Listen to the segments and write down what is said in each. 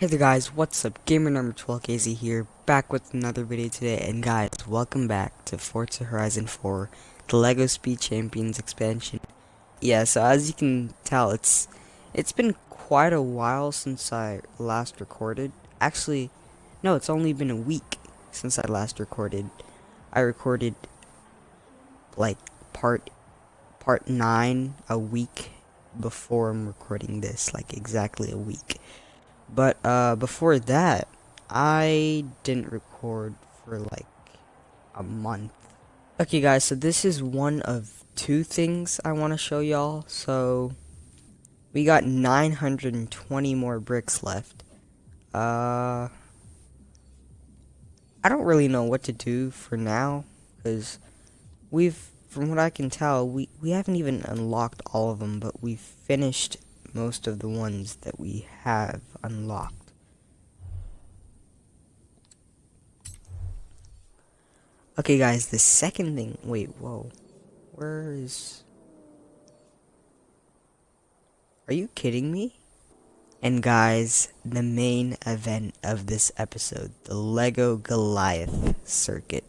Hey there guys, what's up? Gamer number 12KZ here, back with another video today, and guys, welcome back to Forza Horizon 4, the LEGO Speed Champions expansion. Yeah, so as you can tell, it's it's been quite a while since I last recorded. Actually, no, it's only been a week since I last recorded. I recorded like part part 9 a week before I'm recording this, like exactly a week. But uh, before that, I didn't record for like a month. Okay guys, so this is one of two things I want to show y'all. So we got 920 more bricks left. Uh, I don't really know what to do for now because we've, from what I can tell, we, we haven't even unlocked all of them, but we've finished most of the ones that we have unlocked. Okay guys, the second thing, wait, whoa, where is, are you kidding me? And guys, the main event of this episode, the LEGO Goliath circuit.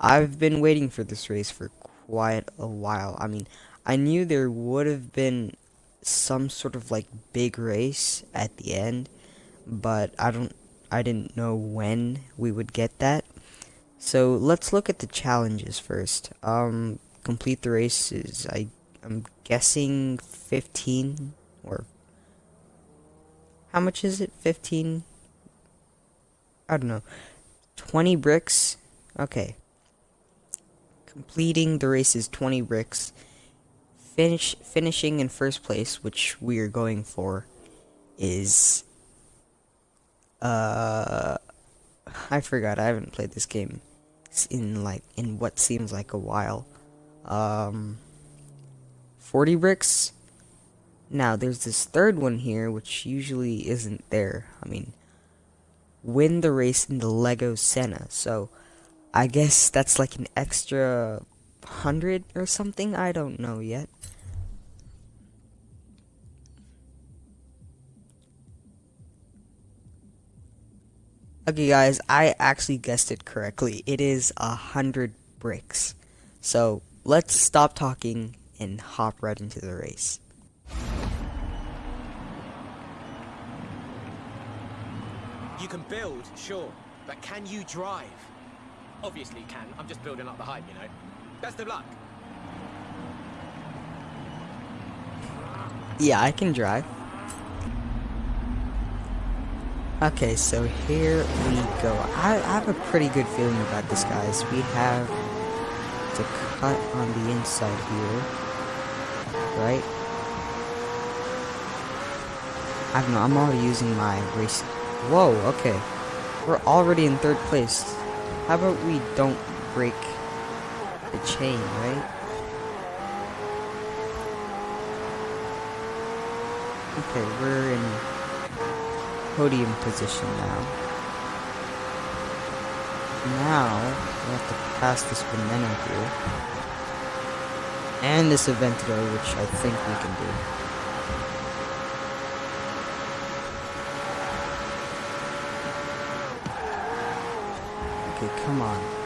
I've been waiting for this race for quite a while. I mean, I knew there would have been some sort of like big race at the end, but I don't I didn't know when we would get that. So let's look at the challenges first. Um complete the races. I I'm guessing 15 or how much is it? 15 I don't know. 20 bricks. Okay. Completing the race is 20 bricks finish finishing in first place, which we are going for, is uh I forgot. I haven't played this game in like in what seems like a while. Um 40 bricks. Now there's this third one here which usually isn't there. I mean win the race in the Lego Senna. So I guess that's like an extra 100 or something? I don't know yet. Okay guys, I actually guessed it correctly. It is a hundred bricks. So let's stop talking and hop right into the race. You can build, sure, but can you drive? Obviously you can. I'm just building up the hype, you know. Best of luck. Yeah, I can drive. Okay, so here we go. I, I, have a pretty good feeling about this, guys. We have to cut on the inside here. Right? I don't know, I'm already using my race. Whoa, okay. We're already in third place. How about we don't break chain, right? Okay, we're in podium position now. Now, we have to pass this banana here. And this Aventador, which I think we can do. Okay, come on.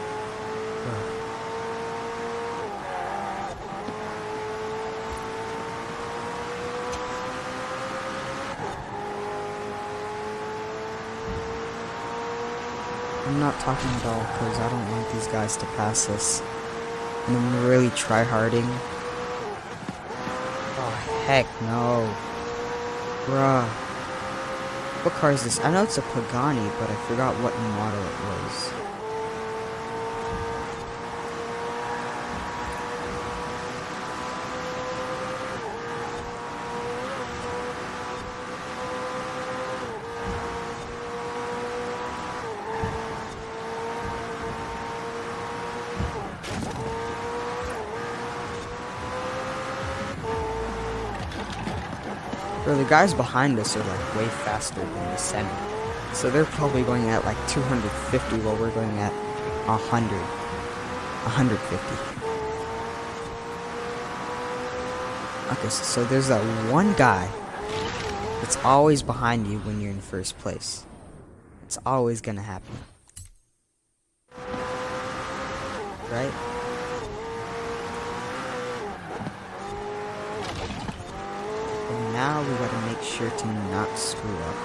I'm not talking at all because I don't want these guys to pass us. And I'm really try harding. Oh heck no. Bruh. What car is this? I know it's a Pagani, but I forgot what model it was. Bro, the guys behind us are like way faster than the Senna. So they're probably going at like 250 while we're going at 100. 150. Okay, so there's that one guy that's always behind you when you're in first place. It's always gonna happen. Right? And now we gotta make sure to not screw up.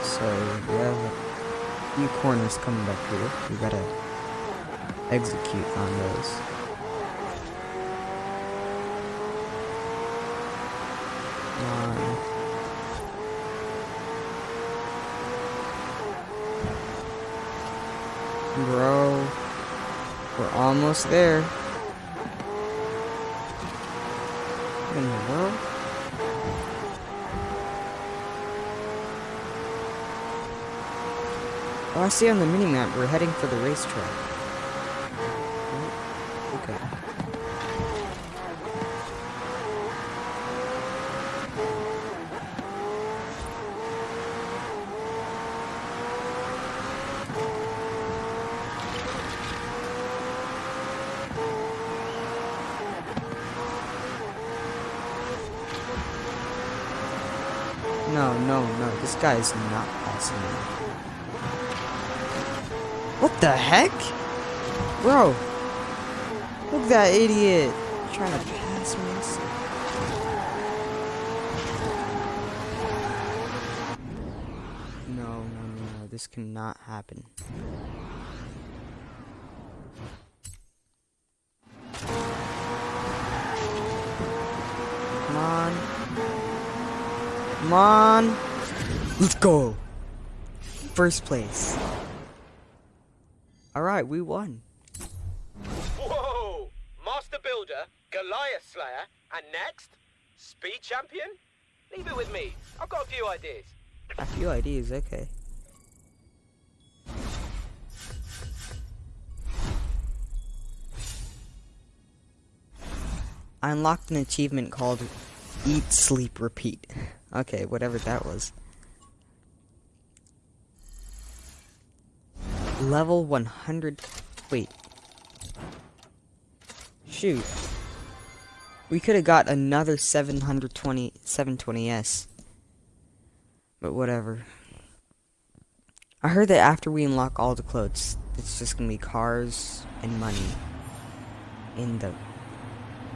So we have a few corners coming back here. We gotta execute on those. Bro, we're almost there. In the world? Oh, I see on the minimap we're heading for the racetrack. Okay. No, no, no. This guy is not passing me. What the heck? Bro. Look at that idiot. Trying to pass me. No, no, no, no. This cannot happen. Come on. Come on. Let's go. First place. Alright, we won. Whoa! Master Builder, Goliath Slayer, and next, Speed Champion? Leave it with me. I've got a few ideas. A few ideas, okay. I unlocked an achievement called Eat, Sleep, Repeat. Okay, whatever that was. Level 100. Wait. Shoot. We could have got another 720 720s. But whatever. I heard that after we unlock all the clothes, it's just gonna be cars and money. In the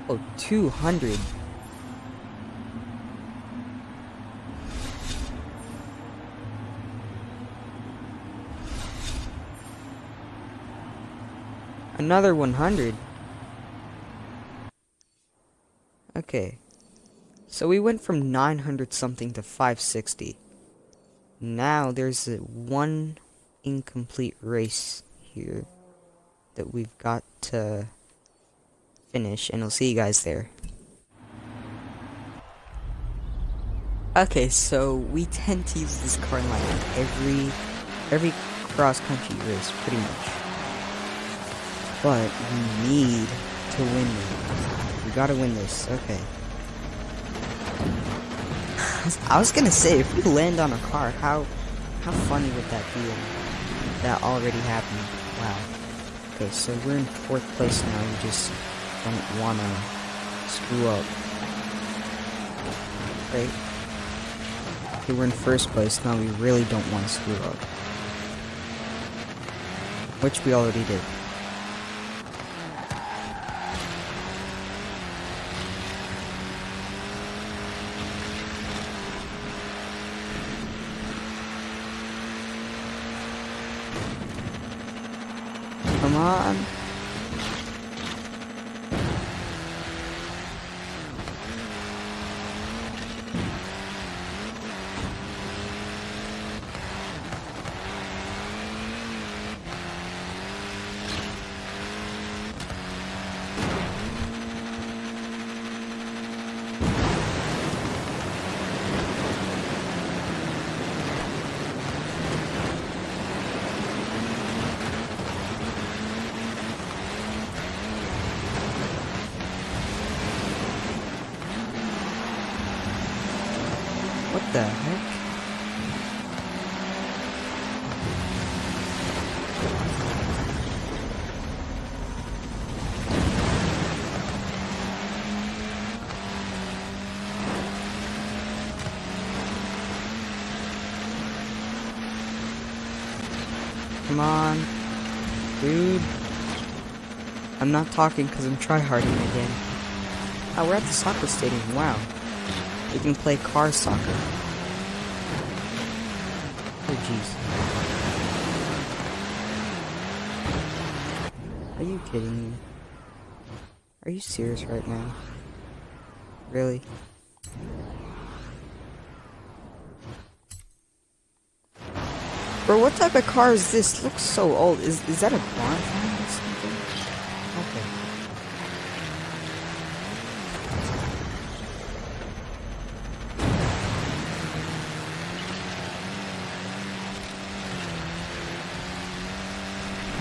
Oh, 200. Another 100. Okay. So we went from 900 something to 560. Now there's one incomplete race here that we've got to finish and I'll see you guys there. Okay, so we tend to use this car line in every every cross country race pretty much. But we need to win this. We gotta win this, okay. I was gonna say, if we land on a car, how how funny would that be? That already happened. Wow. Okay, so we're in fourth place now. We just don't wanna screw up. Right? Okay, we're in first place now. We really don't want to screw up. Which we already did. Come on. What the heck? Come on. Dude. I'm not talking because I'm tryharding again. Oh, ah, we're at the soccer stadium. Wow. We can play car soccer. Oh, jeez. Are you kidding me? Are you serious right now? Really? What type of car is this? Looks so old. Is is that a bonfire or something? Okay.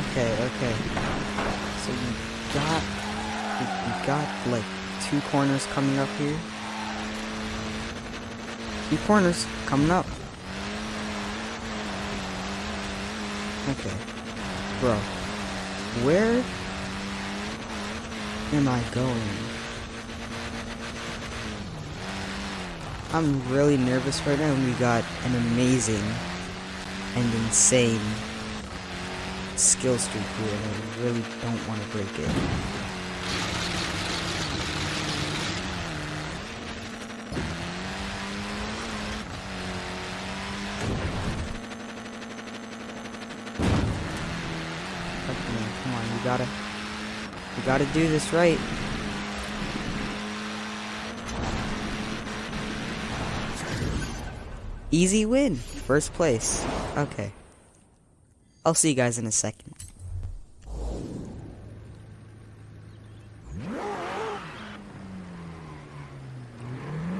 Okay, okay. So you got you, you got like two corners coming up here. Two corners coming up. Okay. Bro. Where am I going? I'm really nervous right now and we got an amazing and insane skill streak here and I really don't want to break it. Come on, come on, you gotta, you gotta do this right. Easy win, first place. Okay. I'll see you guys in a second.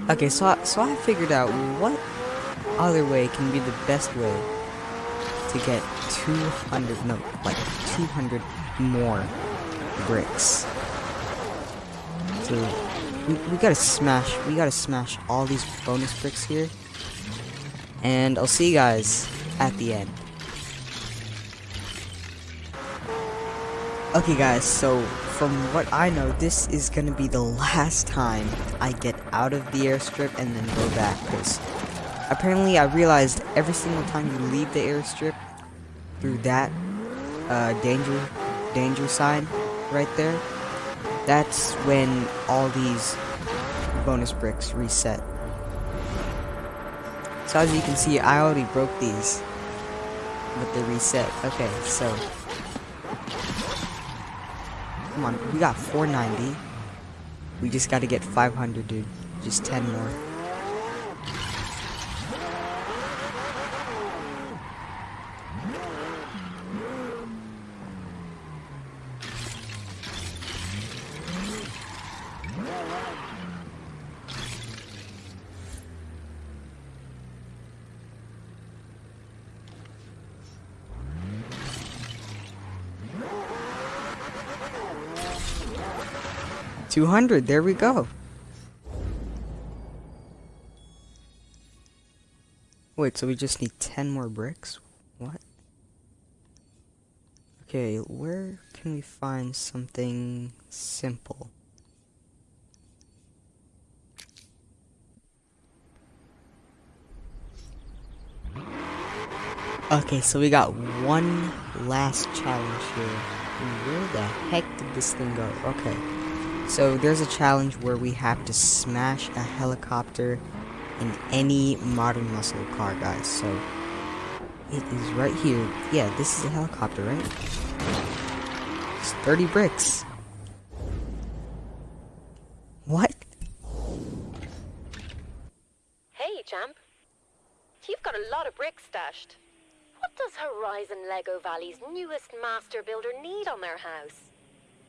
Okay, so I, so I figured out what other way can be the best way to get 200, no, like 200 more bricks. So we, we gotta smash, we gotta smash all these bonus bricks here. And I'll see you guys at the end. Okay guys, so from what I know, this is gonna be the last time I get out of the airstrip and then go back, because apparently I realized every single time you leave the airstrip through that uh, danger, danger sign right there, that's when all these bonus bricks reset. So as you can see, I already broke these, but they reset. Okay, so Come on, we got 490. We just gotta get 500, dude. Just 10 more. Two hundred. There we go. Wait, so we just need ten more bricks? What? Okay, where can we find something simple? Okay, so we got one last challenge here. Where the heck did this thing go? Okay. So there's a challenge where we have to smash a helicopter in any modern muscle car, guys. So it is right here. Yeah, this is a helicopter, right? It's 30 bricks. What? Hey, champ. You've got a lot of bricks stashed. What does Horizon Lego Valley's newest master builder need on their house?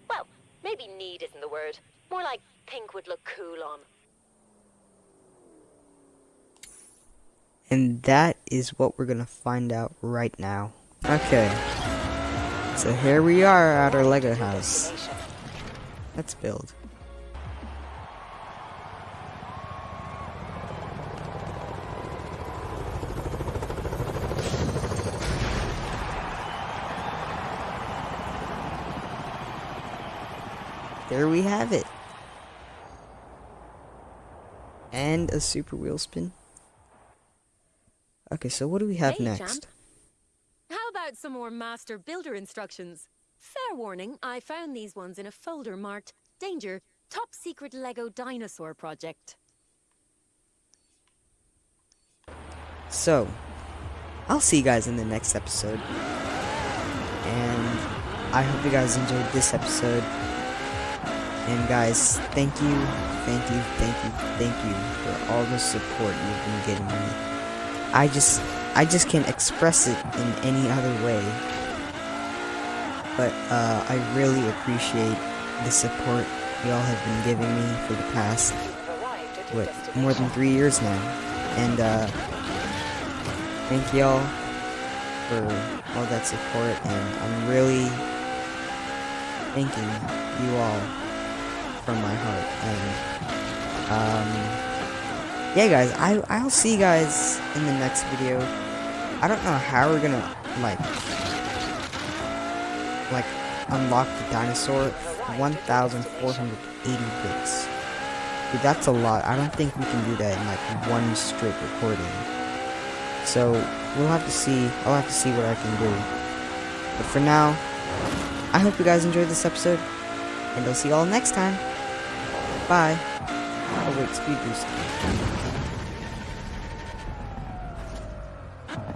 Well, maybe need isn't the word. More like pink would look cool on. And that is what we're gonna find out right now. Okay. So here we are at our Lego house. Let's build. There we have it. And a super wheel spin. Okay, so what do we have hey, next? champ. How about about some more Master Builder instructions? Fair warning, I found these ones in a folder marked Danger, Top Secret Lego Dinosaur Project. So, I'll see you guys in the next episode. And I hope you guys enjoyed this episode. And guys, thank you, thank you, thank you, thank you for all the support you've been getting me. I just, I just can't express it in any other way. But uh, I really appreciate the support y'all have been giving me for the past, what, more than three years now. And uh, thank y'all for all that support, and I'm really thanking you all from my heart. And um, yeah, guys, I I'll see you guys in the next video. I don't know how we're gonna like like unlock the dinosaur. 1,480 bits. Dude, that's a lot. I don't think we can do that in like one straight recording. So we'll have to see. I'll have to see what I can do. But for now, I hope you guys enjoyed this episode, and I'll see you all next time. Bye. Oh wait, speed boost.